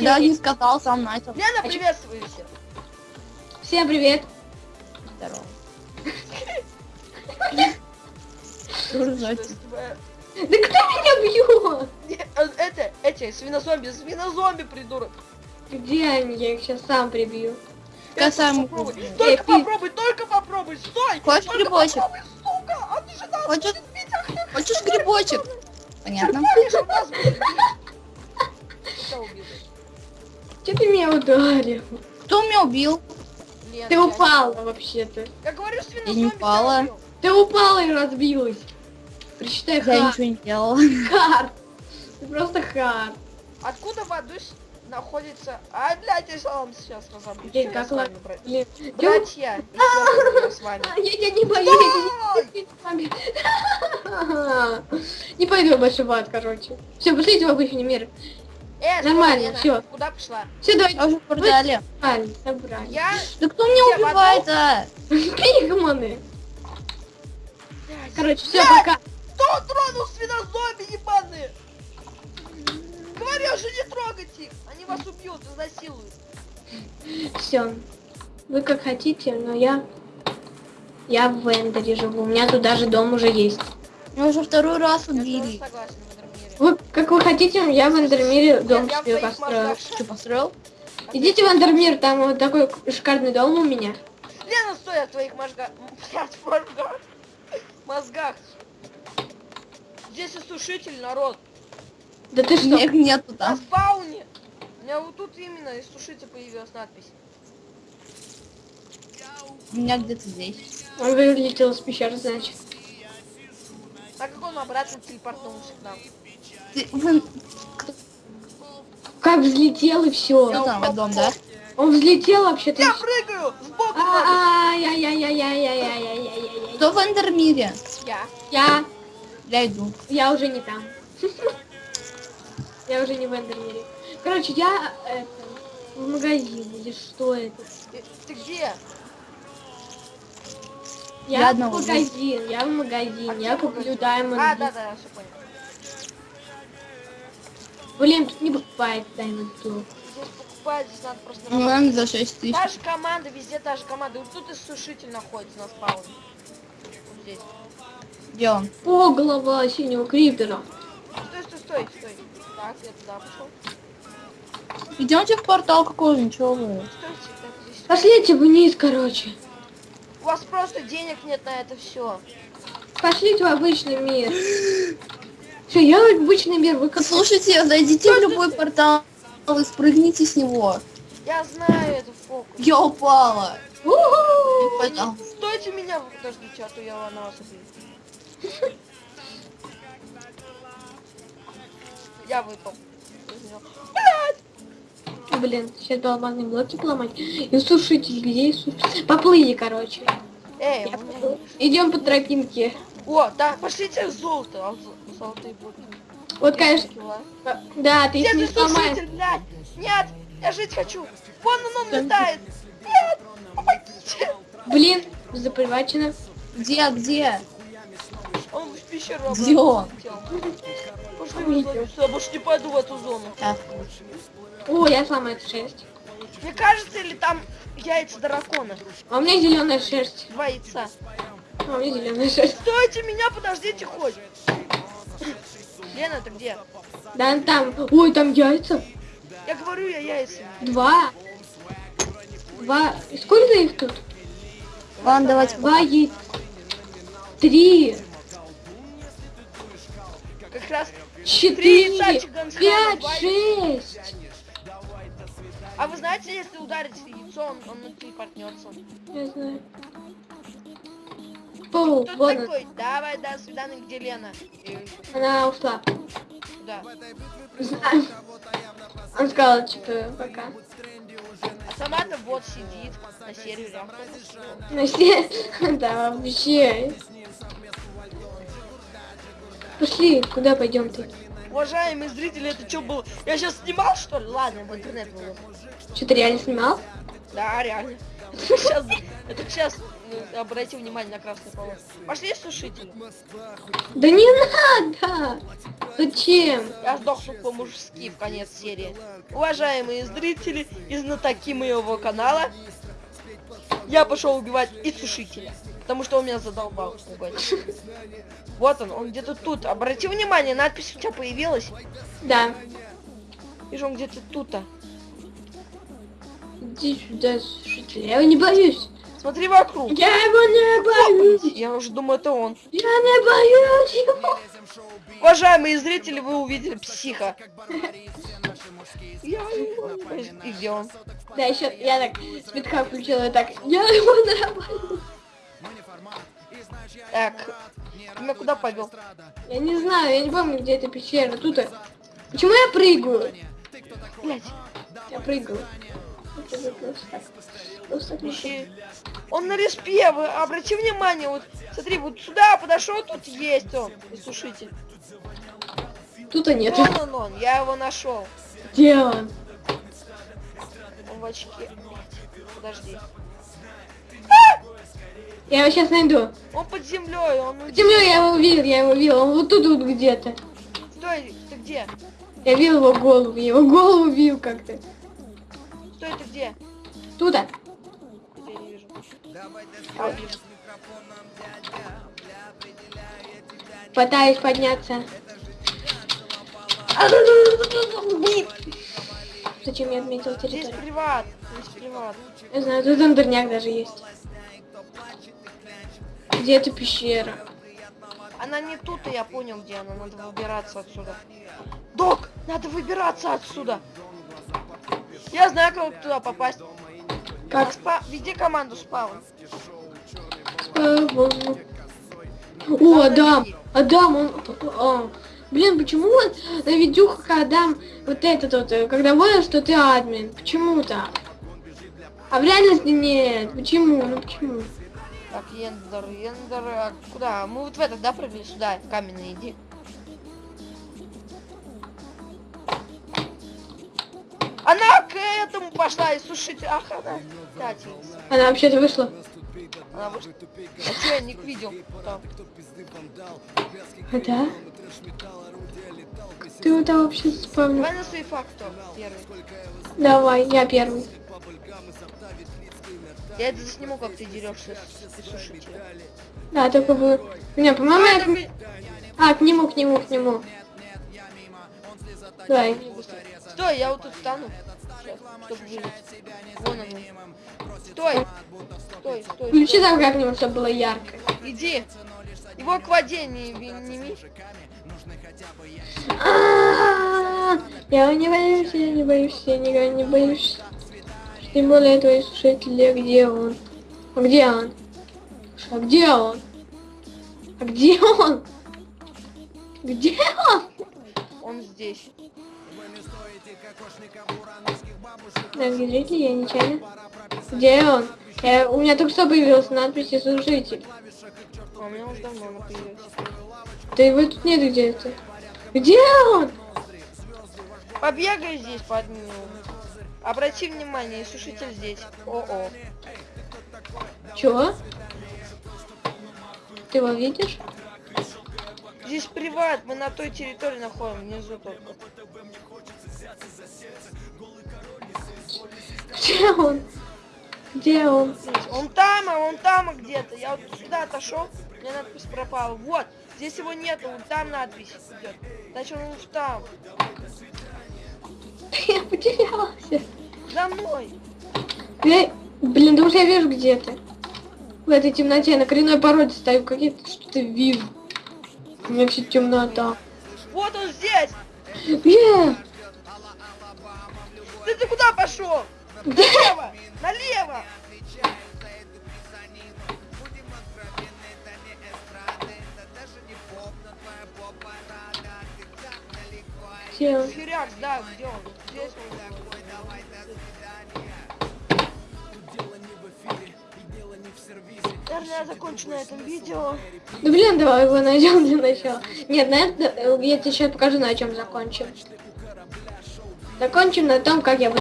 Я даже не сказал, сам начал. Лена, А чё- приветствуйся. Всем привет. Здорово. Дружочек. Да кто меня бьет? Э, Это, эти, свинозомби, свинозомби, придурок. Где они? Я их сейчас сам прибью. Я сам попробуй. буду. Только попробуй, только попробуй, стой! Хочешь грибочек? А хочешь грибочек? Понятно. Где ты меня ударил? Кто меня убил? Нет, ты упала вообще-то. Я говорю, что я не упала. Ты упала и разбилась. Причитай хар. Я ничего не делала. Хар. Ты просто хар. Откуда Вадусь находится... А, блядь, я сам сейчас разобью. Блин, как ладно. Блин, братья. Я тебя не боюсь. Не пойду я больше в ад, короче. Все, пошли в обычный мир. Э, Нормально, всё. Куда пошла? Все, давайте Я уже в портале. собрали. Я... Да кто меня Я убивает, а? Пигманы. Блядь, Короче, все, пока. Кто тронул свинозомби ебаные? Говорю же, не трогайте их. Они вас убьют, изнасилуют. Все. Вы как хотите, но я... Я в Эндере живу. У меня тут даже дом уже есть. Меня уже второй раз Я тоже убили. согласен этом мире. Вы как вы хотите, я в Эндермире дом в себе построил. Что, построил? Идите в Эндермир, там вот такой шикарный дом у меня. Лена, стой, в твоих мозгах. Мозгах. Мозгах. Здесь иссушитель, народ. Да ты что? Их нету На там. спауне. У меня вот тут именно иссушитель появилась надпись. У меня где-то здесь. Он вылетел из пещеры, значит. Так как он обратно телепортнулся к нам. Ты, вы- Как взлетел и все. Что там, дом, да? Он взлетел вообще-то. Я прыгаю! Сбоку. А, я, я, я, я, я, я, я, я, я, Кто в Эндермире? Я. я, Я иду. я уже не там. Я уже не в Эндермире. Короче, я это, в магазин или что это? Ты, ты где? Я, Я в магазин, я в магазин, А я где куплю магазин? даймонд. А, да, да, я все понял. Блин, тут не бывает даймонд тур. Здесь покупать, здесь надо просто Ну, ладно, за 6 тысяч. Та же команда, везде та же команда. Вот тут иссушитель находится на спауне. Вот здесь. Где он? О, голова синего криптера. Стой, стой, стой, стой. Так, я туда пошел. Идемте в портал какой ничего вы. Пошлите вниз, короче. У вас просто денег нет на это все. Пошлите в обычный мир. Все, я обычный мир, вы как... Слушайте, зайдите в любой портал и спрыгните с него. Я знаю это фокус. Я упала. У-ху! Портал. Стойте меня, подождите, а то я на вас убью. Я выпал. Блин, сейчас бы алмазные блоки поломать. И сушитель, где и сушитель? Поплыли, короче. Эй, Идем по тропинке. О, да, пошлите золото. А зо- золотые будут. Вот, конечно, да, ты их не сломаешь. Нет, я жить хочу. Вон он, он летает. Нет, помогите. Блин, запривачено. Где, где? Он в пещеру Где он? Пошли сюда, больше не пойду в эту зону. Так. О, я сломаю эту шерсть. Мне кажется, или там яйца дракона. А у меня зеленая шерсть. Два яйца. А шерсть. Стойте меня, подождите хоть. Лена, ты где? Да, там. Ой, там яйца. Я говорю, я яйца. Два. Два. И Сколько их тут? Ладно, давайте. Два яйца. Три. Как раз. Четыре. Пять. Шесть. А вы знаете, если ударить яйцо, он, он телепортнется. Я знаю. Пол, Кто она. такой? Давай, до свидания, где Лена? Она ушла. Знаю. Он сказал, типа, пока. А сама-то вот сидит на сервере. что? На все... Да, вообще. Пошли, куда пойдем ты? Уважаемые зрители, это что было? Я сейчас снимал, что ли? Ладно, в интернет выложу. Что, ты реально снимал? Да, реально. Сейчас, это сейчас ну, обрати внимание на красный полос. Пошли сушители. Да не надо! Зачем? Я сдохну по-мужски в конец серии. Уважаемые зрители и знатоки моего канала, я пошел убивать и сушителя. Потому что он меня задолбал пугать. Вот он, он где-то тут. Обрати внимание, надпись у тебя появилась. Да. Вижу, он где-то тут-то. Иди сюда, слушатель. Я его не боюсь. Смотри вокруг. Я его не боюсь. Я уже думаю, это он. Я не боюсь его. Уважаемые зрители, вы увидели психа. Я его не боюсь. И где он? Да, еще я так спидка включила и так. Я его не боюсь. Так, ты меня куда повел? Я не знаю, я не помню, где эта пещера. Тут. Почему я прыгаю? Блять, Я прыгаю. Он на респе, вы обрати внимание, вот смотри, вот сюда подошел, тут есть он, сушитель. Тут-то нет. Вон он, он, я его нашел. Где он? Он в очке. Подожди. Я его сейчас найду. Он под землей, он уйдет. Землю я его видел, я его видел. Он вот тут вот где-то. Стой, ты где? Я видел его голову, я его голову видел как-то. Стой, ты где? Туда. Я не вижу. А. Пытаюсь подняться. Зачем я отметил Здесь территорию? приват, здесь приват. Я знаю, тут андерняк даже есть. Где эта пещера? Она не тут, и я понял, где она. Надо выбираться отсюда. Док, надо выбираться отсюда. Я знаю, как туда попасть. Как Спа... Веди команду спаун. О, Адам! Адам, он... а, Блин, почему вот на видюхах Адам вот этот вот, э, когда понял, что ты админ? Почему так? А в реальности нет. Почему? Ну почему? Так, Ендер, Ендер, а куда? Мы вот в этот, да, прыгали сюда, в каменный, иди. Она к этому пошла и сушить. Ах, она. Она вообще-то вышла. она вышла. А что я ник видел? А да? Ты вот там вообще спавнил? Давай на свои факты первый. Давай, я первый. Я это засниму, как ты дерешься с, сушителем. Да, только бы... Не, по-моему, я... А, к нему, к нему, к нему. Давай. Стой, я вот тут встану. Сейчас. Вон он. Стой. Стой, стой. Включи там как-нибудь, чтобы было ярко. Иди. Его к воде не, не, не ми. А-а-а! Я не боюсь, я не боюсь, я никогда не боюсь. Тем более твои слушатели, где он? А где он? А где он? А где он? Где он? Здесь. Дорогие зрители, я нечаянно. Где он? Я, у меня только что появилась надпись «Слушатель». А у меня уже давно она появилась. Да его тут нет где-то. Где он? Побегай здесь под ним. Обрати внимание, сушитель здесь. О-о. Чего? Ты его видишь? Здесь приват, мы на той территории находим, внизу только. Где он? Где он? Он там, а он там где-то. Я вот сюда отошел, меня надпись пропала. Вот, здесь его нету, вот там надпись идет. Значит, он уж там. Я потерялся. За мной. Я... Блин, да уже я вижу где ты. В этой темноте на коренной породе стою, какие-то что-то вижу. У меня все темнота. Вот он здесь. Где? Ты, ты куда пошел? Где? Налево! Налево! Где? Херяк, да, где он? Здесь он. Наверное, я закончу на этом видео. Да блин, давай его найдем для начала. Нет, на это, я тебе сейчас покажу, на чем закончим. Закончим на том, как я